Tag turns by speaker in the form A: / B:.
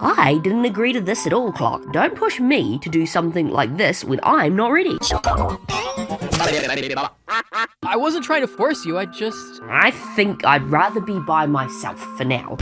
A: I didn't agree to this at all, Clock. Don't push me to do something like this when I'm not ready.
B: I wasn't trying to force you, I just...
A: I think I'd rather be by myself for now.